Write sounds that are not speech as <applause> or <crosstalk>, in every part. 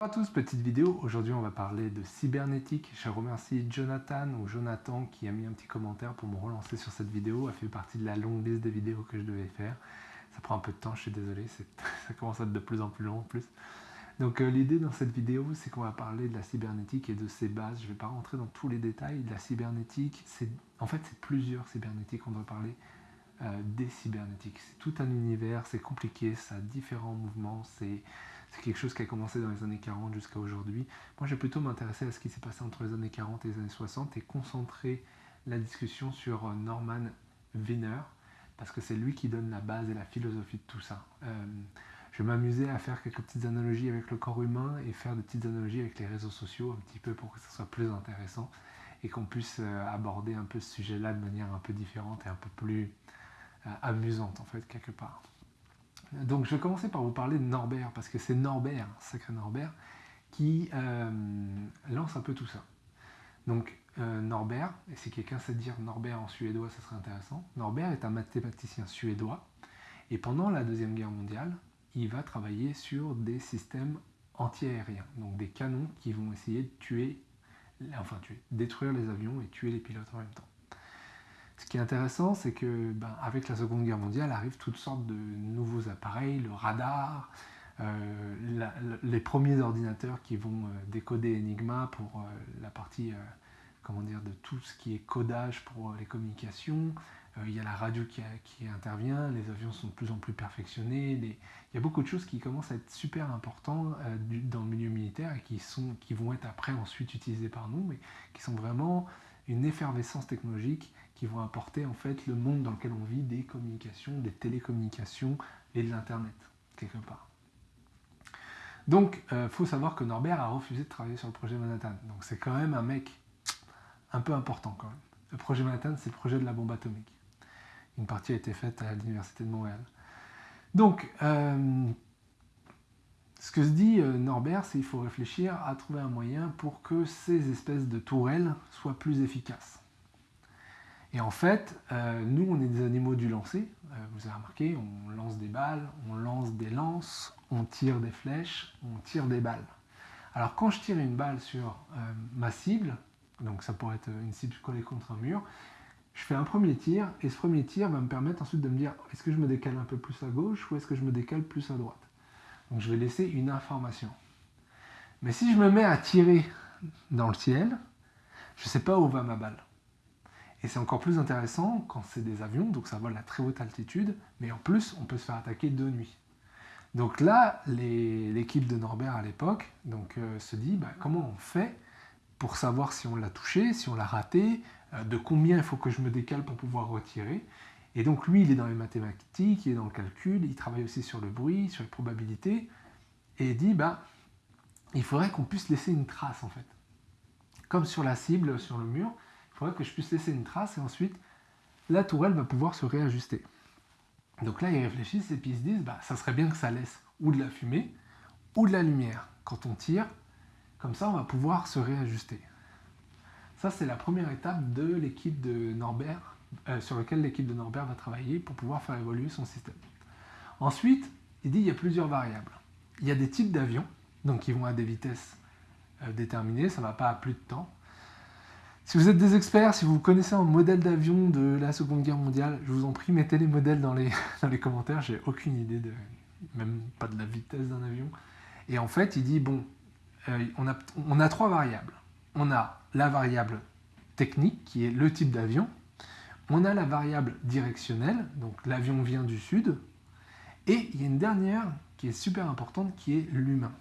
Bonjour à tous, petite vidéo. Aujourd'hui, on va parler de cybernétique. Je remercie Jonathan ou Jonathan qui a mis un petit commentaire pour me relancer sur cette vidéo. Elle fait partie de la longue liste de vidéos que je devais faire. Ça prend un peu de temps, je suis désolé, <laughs> ça commence à être de plus en plus long en plus. Donc euh, l'idée dans cette vidéo, c'est qu'on va parler de la cybernétique et de ses bases. Je ne vais pas rentrer dans tous les détails de la cybernétique. En fait, c'est plusieurs cybernétiques. On doit parler euh, des cybernétiques. C'est tout un univers, c'est compliqué, ça a différents mouvements, c'est c'est quelque chose qui a commencé dans les années 40 jusqu'à aujourd'hui. Moi, je vais plutôt m'intéresser à ce qui s'est passé entre les années 40 et les années 60 et concentrer la discussion sur euh, Norman Wiener, parce que c'est lui qui donne la base et la philosophie de tout ça. Euh, je m'amuser à faire quelques petites analogies avec le corps humain et faire de petites analogies avec les réseaux sociaux, un petit peu pour que ça soit plus intéressant et qu'on puisse euh, aborder un peu ce sujet-là de manière un peu différente et un peu plus amusante, en fait, quelque part. Donc je vais commencer par vous parler de Norbert, parce que c'est Norbert, sacré Norbert, qui euh, lance un peu tout ça. Donc euh, Norbert, et si quelqu'un sait dire Norbert en suédois, ça serait intéressant. Norbert est un mathématicien suédois, et pendant la Deuxième Guerre mondiale, il va travailler sur des systèmes antiaériens, donc des canons qui vont essayer de tuer, enfin tuer, détruire les avions et tuer les pilotes en même temps. Ce qui est intéressant, c'est que ben, avec la Seconde Guerre mondiale arrivent toutes sortes de nouveaux appareils, le radar, euh, les premiers ordinateurs qui vont euh, décoder Enigma pour euh, la partie comment dire, de tout ce qui est codage pour les communications. il y a la radio qui, intervient, les avions sont de plus en plus perfectionnés. il y a beaucoup de choses qui commencent à être super importantes dans le milieu militaire et qui, sont, qui vont être après ensuite utilisées par nous, mais qui sont vraiment une effervescence technologique qui vont apporter en fait le monde dans lequel on vit des communications, des télécommunications et de l'internet quelque part. Donc, il euh, faut savoir que Norbert a refusé de travailler sur le projet Manhattan. Donc, c'est quand même un mec un peu important quand même. Le projet Manhattan, c'est le projet de la bombe atomique. Une partie a été faite à l'Université de Montréal. Donc, euh, ce que se dit euh, Norbert, c'est qu'il faut réfléchir à trouver un moyen pour que ces espèces de tourelles soient plus efficaces. Et en fait, euh, nous, on est des animaux du lancer. Euh, vous avez remarqué, on lance des balles, on lance des lances, on tire des flèches, on tire des balles. Alors quand je tire une balle sur euh, ma cible, donc ça pourrait être une cible collée contre un mur, je fais un premier tir, et ce premier tir va me permettre ensuite de me dire est-ce que je me décale un peu plus à gauche ou est-ce que je me décale plus à droite? Donc je vais laisser une information. Mais si je me mets à tirer dans le ciel, je ne sais pas où va ma balle. Et c'est encore plus intéressant quand c'est des avions, donc ça vole à très haute altitude, mais en plus, on peut se faire attaquer de nuit. Donc là, l'équipe de Norbert à l'époque euh, se dit bah, comment on fait pour savoir si on l'a touché, si on l'a raté, euh, de combien il faut que je me décale pour pouvoir retirer? Et donc lui, il est dans les mathématiques, il est dans le calcul, il travaille aussi sur le bruit, sur les probabilités, et il dit bah, il faudrait qu'on puisse laisser une trace en fait. Comme sur la cible, sur le mur, il que je puisse laisser une trace et ensuite la tourelle va pouvoir se réajuster. Donc là, ils réfléchissent et puis ils se disent, bah, ça serait bien que ça laisse ou de la fumée ou de la lumière quand on tire. Comme ça, on va pouvoir se réajuster. Ça, c'est la première étape de l'équipe de Norbert, euh, sur laquelle l'équipe de Norbert va travailler pour pouvoir faire évoluer son système. Ensuite, il dit qu'il y a plusieurs variables. Il y a des types d'avions, donc qui vont à des vitesses euh, déterminées, ça ne va pas à plus de temps. Si vous êtes des experts, si vous connaissez un modèle d'avion de la Seconde Guerre mondiale, je vous en prie, mettez les modèles dans les, <laughs> dans les commentaires. J'ai aucune idée, de, même pas de la vitesse d'un avion. Et en fait, il dit, bon, euh, on, a, on a trois variables. On a la variable technique, qui est le type d'avion. On a la variable directionnelle, donc l'avion vient du sud. Et il y a une dernière qui est super importante, qui est l'humain.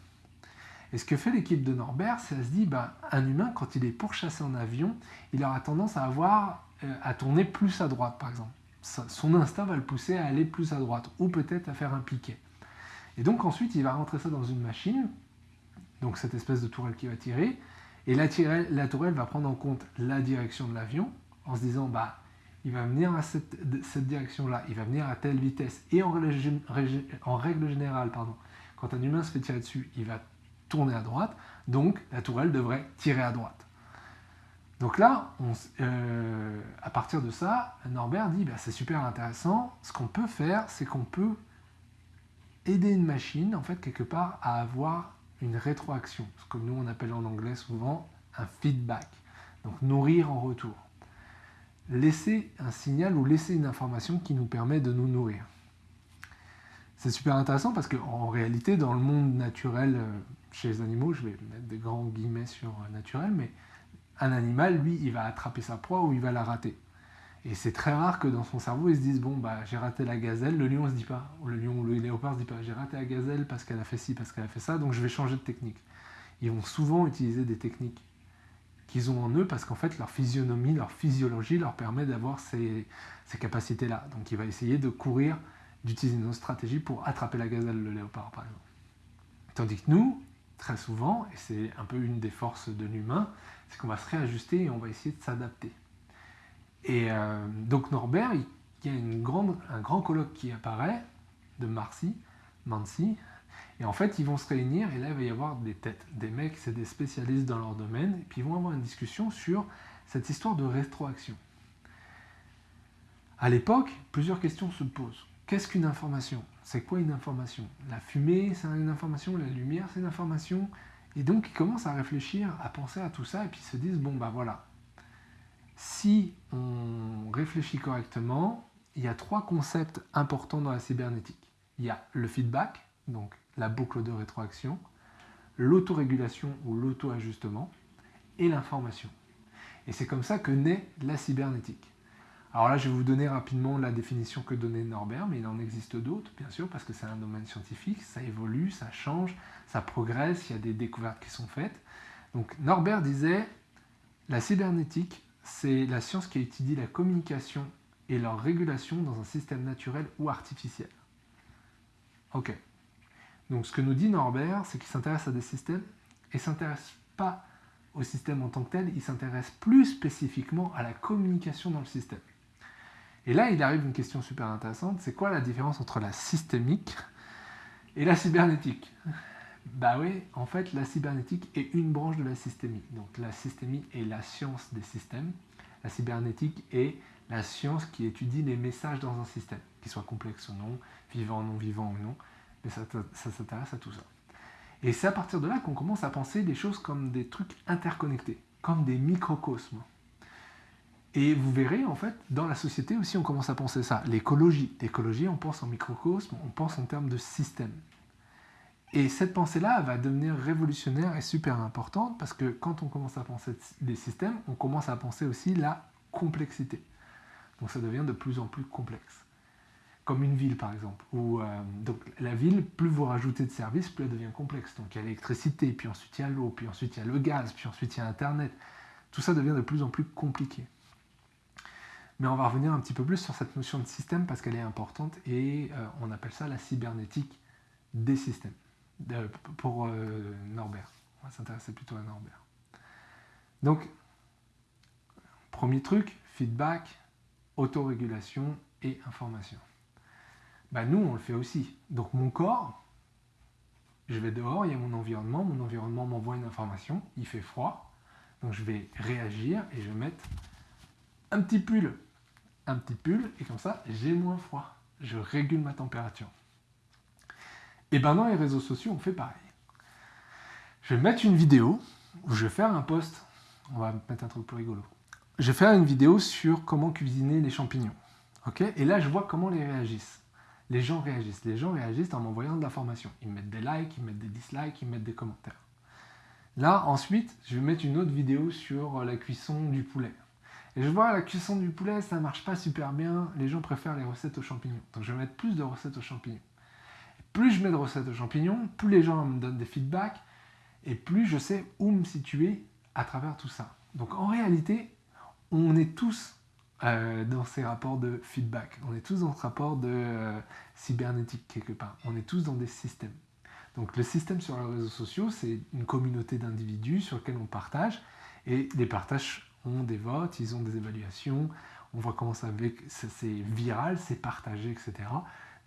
Et ce que fait l'équipe de Norbert, c'est à se dire, bah, un humain, quand il est pourchassé en avion, il aura tendance à avoir euh, à tourner plus à droite, par exemple. son instinct va le pousser à aller plus à droite, ou peut-être à faire un piquet. Et donc ensuite, il va rentrer ça dans une machine, donc cette espèce de tourelle qui va tirer, et la, la tourelle va prendre en compte la direction de l'avion, en se disant, bah, il va venir à cette, cette direction-là, il va venir à telle vitesse, et en, en règle générale, pardon, quand un humain se fait tirer dessus, il va tourner à droite, donc la tourelle devrait tirer à droite. Donc là, euh, à partir de ça, Norbert dit bah, c'est super intéressant, ce qu'on peut faire, c'est qu'on peut aider une machine, en fait, quelque part, à avoir une rétroaction, ce que nous on appelle en anglais souvent un feedback. Donc nourrir en retour. Laisser un signal ou laisser une information qui nous permet de nous nourrir. C'est super intéressant parce qu'en réalité, dans le monde naturel, euh, chez les animaux, je vais mettre des grands guillemets sur euh, naturel, mais un animal, lui, il va attraper sa proie ou il va la rater. Et c'est très rare que dans son cerveau, il se dise Bon, bah, j'ai raté la gazelle. Le lion ne se dit pas, ou le lion ou le léopard ne se dit pas J'ai raté la gazelle parce qu'elle a fait ci, parce qu'elle a fait ça, donc je vais changer de technique. Ils vont souvent utiliser des techniques qu'ils ont en eux parce qu'en fait, leur physionomie, leur physiologie leur permet d'avoir ces, ces capacités-là. Donc, il va essayer de courir d'utiliser nos stratégies pour attraper la gazelle, le léopard par exemple. Tandis que nous, très souvent, et c'est un peu une des forces de l'humain, c'est qu'on va se réajuster et on va essayer de s'adapter. Et euh, donc Norbert, il, y a un grand colloque qui apparaît de Marcy, Mancy, et en fait ils vont se réunir et là il va y avoir des têtes, des mecs, c'est des spécialistes dans leur domaine, et puis ils vont avoir une discussion sur cette histoire de rétroaction. À l'époque, plusieurs questions se posent. Qu'est-ce qu'une information? C'est quoi une information? La fumée, c'est une information, la lumière, c'est une information? Et donc, ils commencent à réfléchir, à penser à tout ça, et puis ils se disent, bon, bah voilà, si on réfléchit correctement, il y a trois concepts importants dans la cybernétique. Il y a le feedback, donc la boucle de rétroaction, l'autorégulation ou l'auto-ajustement, et l'information. Et c'est comme ça que naît la cybernétique. Alors là, je vais vous donner rapidement la définition que donnait Norbert, mais il en existe d'autres, bien sûr, parce que c'est un domaine scientifique, ça évolue, ça change, ça progresse, il y a des découvertes qui sont faites. Donc Norbert disait, la cybernétique, c'est la science qui étudie la communication et leur régulation dans un système naturel ou artificiel. Ok. Donc ce que nous dit Norbert, c'est qu'il s'intéresse à des systèmes et s'intéresse pas au système en tant que tel, il s'intéresse plus spécifiquement à la communication dans le système. Et là, il arrive une question super intéressante, c'est quoi la différence entre la systémique et la cybernétique? Bah oui, en fait, la cybernétique est une branche de la systémie. Donc la systémie est la science des systèmes, la cybernétique est la science qui étudie les messages dans un système, qu'ils soient complexes ou non, vivants, non vivants ou non, mais ça, ça s'intéresse à tout ça. Et c'est à partir de là qu'on commence à penser des choses comme des trucs interconnectés, comme des microcosmes. Et vous verrez, en fait, dans la société aussi, on commence à penser ça. L'écologie. L'écologie, on pense en microcosme, on pense en termes de système. Et cette pensée-là va devenir révolutionnaire et super importante parce que quand on commence à penser des systèmes, on commence à penser aussi la complexité. Donc ça devient de plus en plus complexe. Comme une ville, par exemple. Euh, donc la ville, plus vous rajoutez de services, plus elle devient complexe. Donc il y a l'électricité, puis ensuite il y a l'eau, puis ensuite il y a le gaz, puis ensuite il y a Internet. Tout ça devient de plus en plus compliqué. Mais on va revenir un petit peu plus sur cette notion de système parce qu'elle est importante et euh, on appelle ça la cybernétique des systèmes pour euh, Norbert. On va s'intéresser plutôt à Norbert. Donc, premier truc, feedback, autorégulation et information. Bah, nous, on le fait aussi. Donc mon corps, je vais dehors, il y a mon environnement, mon environnement m'envoie une information, il fait froid, donc je vais réagir et je vais mettre un petit pull un petit pull, et comme ça, j'ai moins froid. Je régule ma température. Et ben dans les réseaux sociaux, on fait pareil. Je vais mettre une vidéo, où je vais faire un post, on va mettre un truc plus rigolo. Je vais faire une vidéo sur comment cuisiner les champignons. ok? Et là, je vois comment les réagissent. Les gens réagissent. Les gens réagissent en m'envoyant de l'information. Ils mettent des likes, ils mettent des dislikes, ils mettent des commentaires. Là, ensuite, je vais mettre une autre vidéo sur la cuisson du poulet. Et je vois la cuisson du poulet, ça marche pas super bien. Les gens préfèrent les recettes aux champignons. Donc je vais mettre plus de recettes aux champignons. plus je mets de recettes aux champignons, plus les gens me donnent des feedbacks et plus je sais où me situer à travers tout ça. Donc en réalité, on est tous euh, dans ces rapports de feedback. On est tous dans ce rapport de euh, cybernétique quelque part. On est tous dans des systèmes. Donc le système sur les réseaux sociaux, c'est une communauté d'individus sur lesquels on partage et des partages des votes, ils ont des évaluations, on voit comment ça c'est viral, c'est partagé, etc.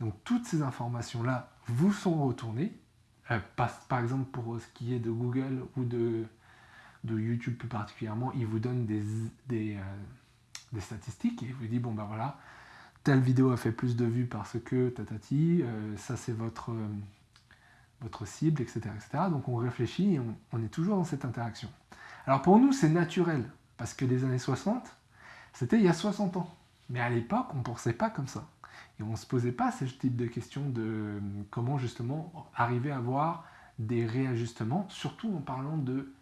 Donc toutes ces informations-là vous sont retournées. Euh, par, exemple, pour ce qui est de Google ou de, YouTube plus particulièrement, ils vous donnent des, des, euh, statistiques et ils vous disent, bon ben voilà, telle vidéo a fait plus de vues parce que tatati, euh, ça c'est votre, votre cible, etc. etc. Donc on réfléchit et on, est toujours dans cette interaction. Alors pour nous, c'est naturel, parce que les années 60, c'était il y a 60 ans. Mais à l'époque, on ne pensait pas comme ça. Et on ne se posait pas ce type de questions de comment justement arriver à avoir des réajustements, surtout en parlant de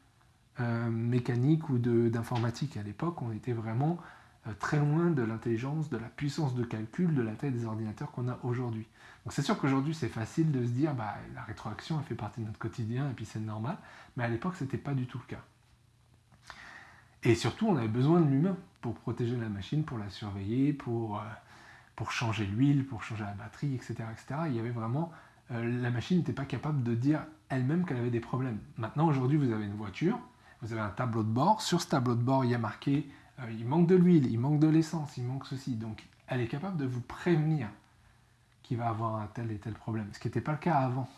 euh, mécanique ou d'informatique. À l'époque, on était vraiment euh, très loin de l'intelligence, de la puissance de calcul, de la taille des ordinateurs qu'on a aujourd'hui. Donc c'est sûr qu'aujourd'hui c'est facile de se dire bah, la rétroaction elle fait partie de notre quotidien et puis c'est normal, mais à l'époque c'était pas du tout le cas. Et surtout on avait besoin de l'humain pour protéger la machine, pour la surveiller, pour, euh, pour changer l'huile, pour changer la batterie, etc. etc. Il y avait vraiment euh, la machine n'était pas capable de dire elle-même qu'elle avait des problèmes. Maintenant aujourd'hui vous avez une voiture, vous avez un tableau de bord, sur ce tableau de bord il y a marqué euh, il manque de l'huile, il manque de l'essence, il manque ceci. Donc elle est capable de vous prévenir qu'il va avoir un tel et tel problème, ce qui n'était pas le cas avant.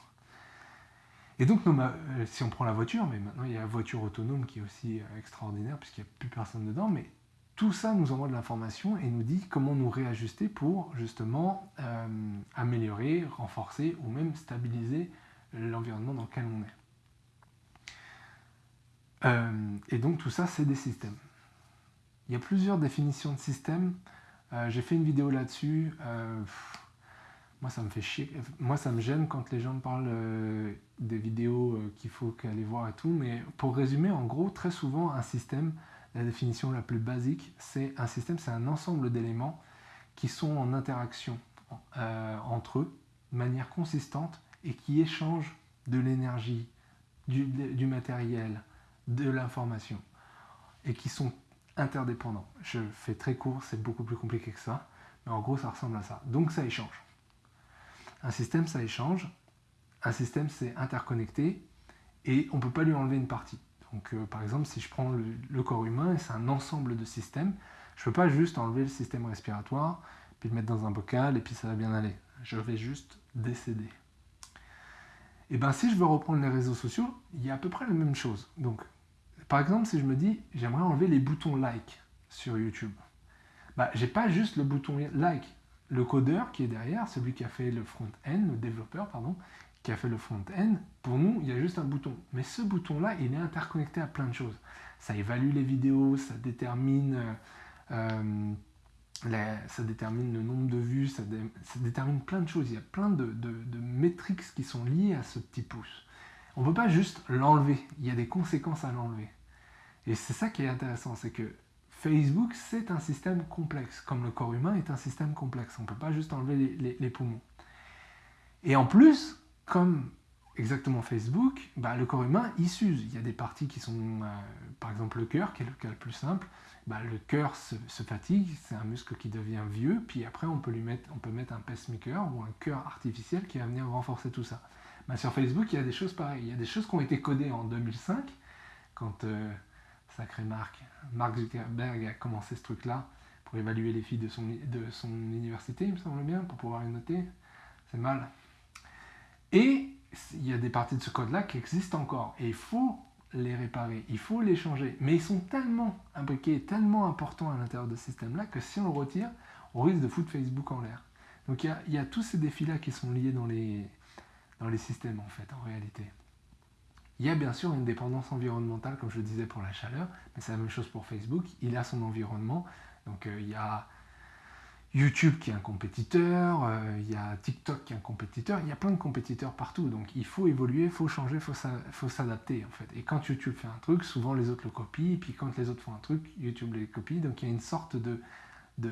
Et donc, euh, si on prend la voiture, mais maintenant il y a la voiture autonome qui est aussi euh, extraordinaire puisqu'il n'y a plus personne dedans, mais tout ça nous envoie de l'information et nous dit comment nous réajuster pour justement améliorer, renforcer ou même stabiliser l'environnement dans lequel on est. et donc tout ça, c'est des systèmes. Il y a plusieurs définitions de système. Euh, j'ai fait une vidéo là-dessus. Euh, moi, ça me fait chier. Moi, ça me gêne quand les gens me parlent euh, des vidéos qu'il faut qu'aller voir et tout. Mais pour résumer, en gros, très souvent, un système, la définition la plus basique, c'est un système, c'est un ensemble d'éléments qui sont en interaction entre eux de manière consistante et qui échangent de l'énergie, du matériel, de l'information et qui sont interdépendants. Je fais très court, c'est beaucoup plus compliqué que ça, mais en gros ça ressemble à ça. Donc ça échange. Un système, ça échange. Un système, c'est interconnecté et on ne peut pas lui enlever une partie. Donc euh, par exemple, si je prends le, corps humain, c'est un ensemble de systèmes, je ne peux pas juste enlever le système respiratoire, puis le mettre dans un bocal et puis ça va bien aller. Je vais juste décéder. Et bien si je veux reprendre les réseaux sociaux, il y a à peu près la même chose. Donc par exemple, si je me dis, j'aimerais enlever les boutons like sur YouTube, bah, j'ai pas juste le bouton like. Le codeur qui est derrière, celui qui a fait le front-end, le développeur, pardon, qui a fait le front-end, pour nous, il y a juste un bouton. Mais ce bouton-là, il est interconnecté à plein de choses. Ça évalue les vidéos, ça détermine, euh, détermine le nombre de vues, ça, détermine plein de choses. Il y a plein de, de, de métriques qui sont liées à ce petit pouce. On ne peut pas juste l'enlever, il y a des conséquences à l'enlever. Et c'est ça qui est intéressant, c'est que Facebook, c'est un système complexe, comme le corps humain est un système complexe. On ne peut pas juste enlever les, poumons. Et en plus, comme exactement Facebook, bah, le corps humain, il s'use. Il y a des parties qui sont, euh, par exemple le cœur, qui est le cas le plus simple. Bah, le cœur se, fatigue, c'est un muscle qui devient vieux, puis après on peut, lui mettre, on peut mettre un pacemaker ou un cœur artificiel qui va venir renforcer tout ça. Bah, sur Facebook, il y a des choses pareilles. Il y a des choses qui ont été codées en 2005, quand euh, sacré Marc, Mark Zuckerberg a commencé ce truc-là pour évaluer les filles de son, université, il me semble bien, pour pouvoir les noter. C'est mal. Et il y a des parties de ce code-là qui existent encore. Et il faut les réparer, il faut les changer. Mais ils sont tellement imbriqués, tellement importants à l'intérieur de ce système-là que si on le retire, on risque de foutre Facebook en l'air. Donc il y, a, tous ces défis-là qui sont liés dans les systèmes en fait, en réalité. Il y a bien sûr une dépendance environnementale, comme je le disais pour la chaleur, mais c'est la même chose pour Facebook. Il a son environnement. Donc euh, il y a YouTube qui est un compétiteur, euh, il y a TikTok qui est un compétiteur, il y a plein de compétiteurs partout. Donc il faut évoluer, il faut changer, il faut s'adapter en fait. Et quand YouTube fait un truc, souvent les autres le copient, et puis quand les autres font un truc, YouTube les copie. Donc il y a une sorte de, de,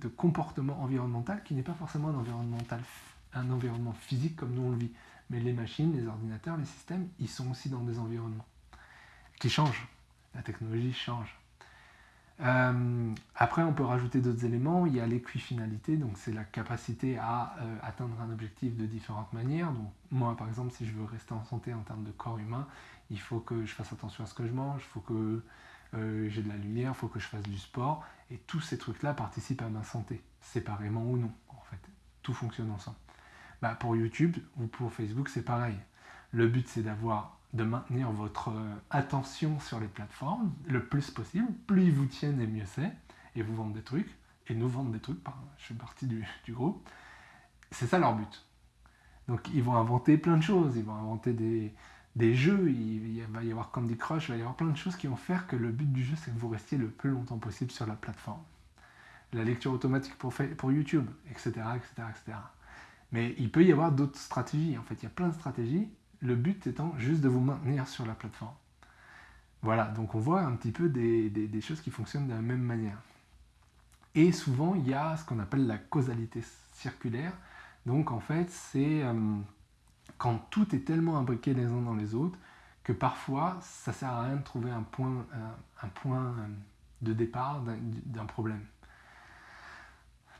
de comportement environnemental qui n'est pas forcément un, environnemental, un environnement physique comme nous on le vit. Mais les machines, les ordinateurs, les systèmes, ils sont aussi dans des environnements qui changent. La technologie change. Euh, après, on peut rajouter d'autres éléments. Il y a l'équifinalité, donc c'est la capacité à euh, atteindre un objectif de différentes manières. Donc, moi, par exemple, si je veux rester en santé en termes de corps humain, il faut que je fasse attention à ce que je mange, il faut que euh, j'ai de la lumière, il faut que je fasse du sport. Et tous ces trucs-là participent à ma santé, séparément ou non, en fait. Tout fonctionne ensemble. Bah, pour YouTube ou pour Facebook, c'est pareil. Le but, c'est d'avoir, de maintenir votre euh, attention sur les plateformes le plus possible. Plus ils vous tiennent, et mieux c'est. Et vous vendent des trucs. Et nous vendent des trucs. je fais partie <laughs> du, groupe. C'est ça leur but. Donc ils vont inventer plein de choses, ils vont inventer des, des jeux, il, va y avoir Candy Crush, il va y avoir plein de choses qui vont faire que le but du jeu, c'est que vous restiez le plus longtemps possible sur la plateforme. La lecture automatique pour, pour YouTube, etc., etc., etc. Mais il peut y avoir d'autres stratégies. En fait, il y a plein de stratégies. Le but étant juste de vous maintenir sur la plateforme. Voilà, donc on voit un petit peu des, choses qui fonctionnent de la même manière. Et souvent, il y a ce qu'on appelle la causalité circulaire. Donc en fait, c'est euh, quand tout est tellement imbriqué les uns dans les autres que parfois, ça sert à rien de trouver un point, point euh, de départ d'un problème.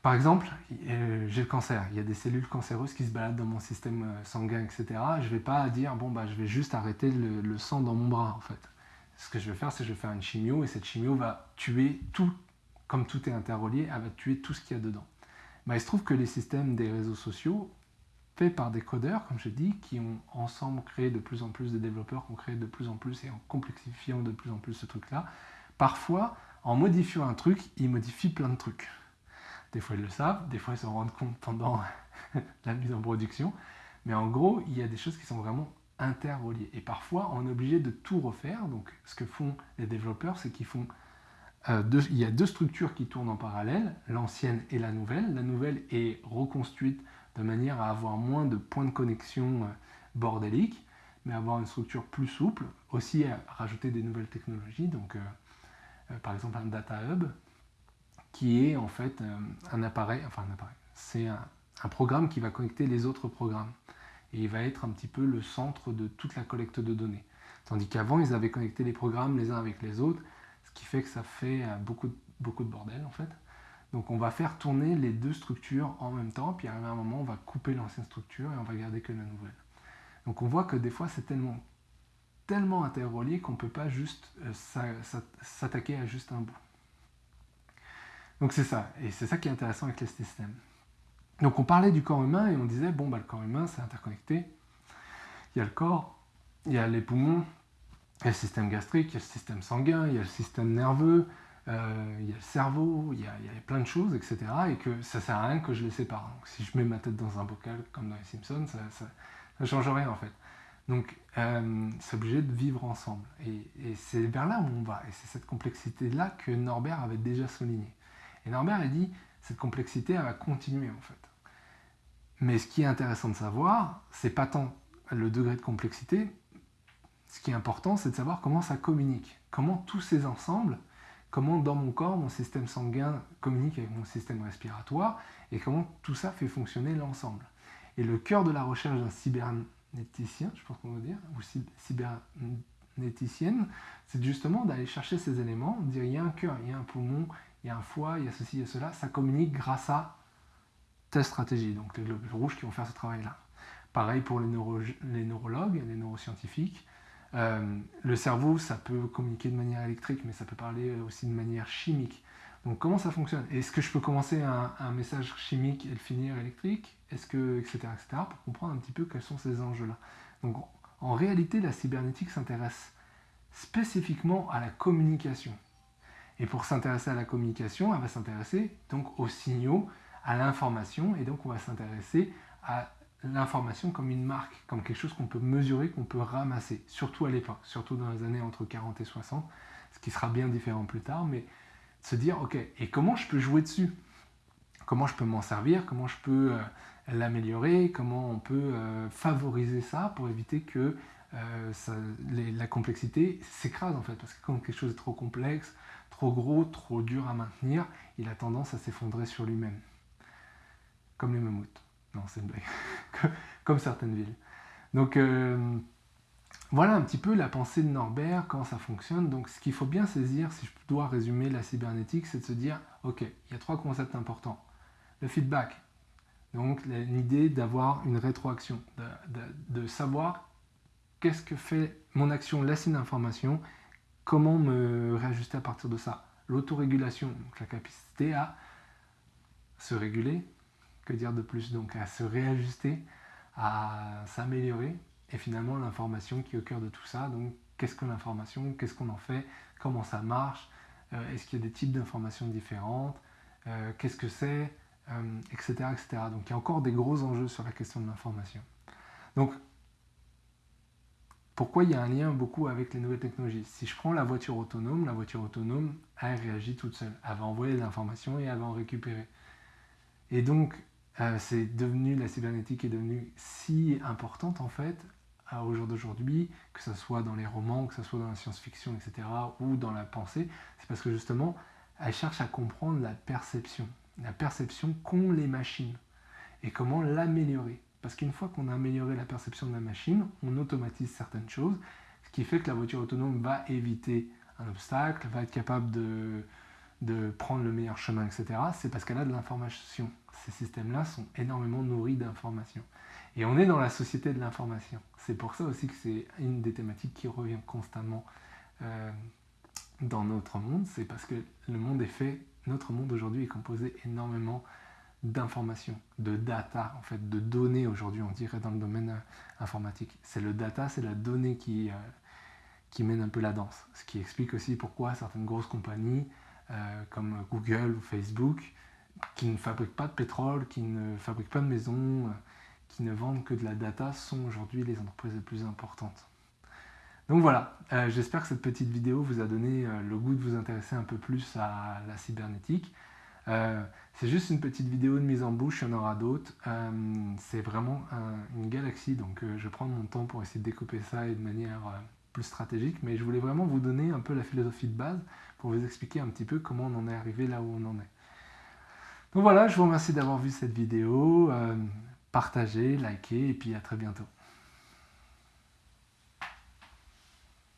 Par exemple, euh, j'ai le cancer, il y a des cellules cancéreuses qui se baladent dans mon système sanguin, etc. Je ne vais pas dire, bon, bah, je vais juste arrêter le, le, sang dans mon bras, en fait. Ce que je vais faire, c'est que je vais faire une chimio, et cette chimio va tuer tout, comme tout est interrelié, elle va tuer tout ce qu'il y a dedans. Bah, il se trouve que les systèmes des réseaux sociaux, faits par des codeurs, comme je dis, qui ont ensemble créé de plus en plus de développeurs, qui ont créé de plus en plus et en complexifiant de plus en plus ce truc-là, parfois, en modifiant un truc, ils modifient plein de trucs. Des fois, ils le savent, des fois, ils s'en rendent compte pendant <laughs> la mise en production. Mais en gros, il y a des choses qui sont vraiment interreliées. Et parfois, on est obligé de tout refaire. Donc, ce que font les développeurs, c'est qu'ils font euh, il y a deux structures qui tournent en parallèle, l'ancienne et la nouvelle. La nouvelle est reconstruite de manière à avoir moins de points de connexion euh, bordéliques, mais avoir une structure plus souple, aussi à rajouter des nouvelles technologies, donc euh, par exemple un data hub, qui est en fait un appareil, enfin un appareil, c'est un, programme qui va connecter les autres programmes, et il va être un petit peu le centre de toute la collecte de données. Tandis qu'avant, ils avaient connecté les programmes les uns avec les autres, qui fait que ça fait euh, beaucoup, beaucoup de bordel en fait. Donc on va faire tourner les deux structures en même temps, puis à un moment on va couper l'ancienne structure et on va garder que la nouvelle. Donc on voit que des fois c'est tellement, tellement interrelié qu'on ne peut pas juste euh, s'attaquer à juste un bout. Donc c'est ça, et c'est ça qui est intéressant avec les systèmes. Donc on parlait du corps humain et on disait, bon bah le corps humain c'est interconnecté, il y a le corps, il y a les poumons, il y a le système gastrique, il y a le système sanguin, il y a le système nerveux, euh, il y a le cerveau, il y a, plein de choses, etc. Et que ça sert à rien que je les sépare. Donc, si je mets ma tête dans un bocal, comme dans les Simpsons, ça ne change rien en fait. Donc, euh, c'est obligé de vivre ensemble. Et, c'est vers là où on va. Et c'est cette complexité-là que Norbert avait déjà souligné. Et Norbert a dit, cette complexité, elle va continuer en fait. Mais ce qui est intéressant de savoir, c'est pas tant le degré de complexité, ce qui est important, c'est de savoir comment ça communique. Comment tous ces ensembles, comment dans mon corps, mon système sanguin communique avec mon système respiratoire, et comment tout ça fait fonctionner l'ensemble. Et le cœur de la recherche d'un cybernéticien, je pense qu'on va dire, ou cybernéticienne, c'est justement d'aller chercher ces éléments, dire il y a un cœur, il y a un poumon, il y a un foie, il y a ceci, il y a cela, ça communique grâce à telle stratégie, donc les globes rouges qui vont faire ce travail-là. Pareil pour les, neurologues, les neuroscientifiques, euh, le cerveau, ça peut communiquer de manière électrique, mais ça peut parler aussi de manière chimique. Donc comment ça fonctionne? Est-ce que je peux commencer un, un, message chimique et le finir électrique? Est-ce que, etc., etc., pour comprendre un petit peu quels sont ces enjeux-là. Donc en réalité, la cybernétique s'intéresse spécifiquement à la communication. Et pour s'intéresser à la communication, elle va s'intéresser donc aux signaux, à l'information, et donc on va s'intéresser à l'information comme une marque, comme quelque chose qu'on peut mesurer, qu'on peut ramasser, surtout à l'époque, surtout dans les années entre 40 et 60, ce qui sera bien différent plus tard, mais se dire, ok, et comment je peux jouer dessus? Comment je peux m'en servir? Comment je peux euh, l'améliorer? Comment on peut euh, favoriser ça pour éviter que euh, la complexité s'écrase en fait Parce que quand quelque chose est trop complexe, trop gros, trop dur à maintenir, il a tendance à s'effondrer sur lui-même, comme les mammouths. Non, c'est une blague. <laughs> Comme certaines villes. Donc, euh, voilà un petit peu la pensée de Norbert, comment ça fonctionne. Donc, ce qu'il faut bien saisir, si je dois résumer la cybernétique, c'est de se dire, OK, il y a trois concepts importants. Le feedback, donc l'idée d'avoir une rétroaction, de, savoir qu'est-ce que fait mon action laisse une information, comment me réajuster à partir de ça. L'autorégulation, la capacité à se réguler, que dire de plus Donc à se réajuster, à s'améliorer, et finalement l'information qui est au cœur de tout ça. Donc qu'est-ce que l'information Qu'est-ce qu'on en fait Comment ça marche euh, Est-ce qu'il y a des types d'informations différentes euh, Qu'est-ce que c'est Etc. Euh, etc. Donc il y a encore des gros enjeux sur la question de l'information. Donc, pourquoi il y a un lien beaucoup avec les nouvelles technologies? Si je prends la voiture autonome, la voiture autonome, elle réagit toute seule. Elle va envoyer l'information et elle va en récupérer. Et donc, euh, c'est devenu, la cybernétique est devenue si importante en fait, au jour d'aujourd'hui, que ce soit dans les romans, que ce soit dans la science-fiction, etc., ou dans la pensée, c'est parce que justement, elle cherche à comprendre la perception, la perception qu'ont les machines, et comment l'améliorer. Parce qu'une fois qu'on a amélioré la perception de la machine, on automatise certaines choses, ce qui fait que la voiture autonome va éviter un obstacle, va être capable de, prendre le meilleur chemin, etc. C'est parce qu'elle a de l'information. Ces systèmes-là sont énormément nourris d'informations. Et on est dans la société de l'information. C'est pour ça aussi que c'est une des thématiques qui revient constamment euh, dans notre monde. C'est parce que le monde est fait, notre monde aujourd'hui est composé énormément d'informations, de data, en fait, de données aujourd'hui, on dirait dans le domaine euh, informatique. C'est le data, c'est la donnée qui, euh, qui mène un peu la danse. Ce qui explique aussi pourquoi certaines grosses compagnies euh, comme Google ou Facebook, qui ne fabriquent pas de pétrole, qui ne fabriquent pas de maisons, qui ne vendent que de la data, sont aujourd'hui les entreprises les plus importantes. Donc voilà, j'espère que cette petite vidéo vous a donné le goût de vous intéresser un peu plus à la cybernétique. Euh, c'est juste une petite vidéo de mise en bouche, il y en aura d'autres. Euh, c'est vraiment une galaxie, donc euh, je prendre mon temps pour essayer de découper ça de manière plus stratégique, mais je voulais vraiment vous donner un peu la philosophie de base pour vous expliquer un petit peu comment on en est arrivé là où on en est. Donc voilà, je vous remercie d'avoir vu cette vidéo, partagez, likez, et puis à très bientôt.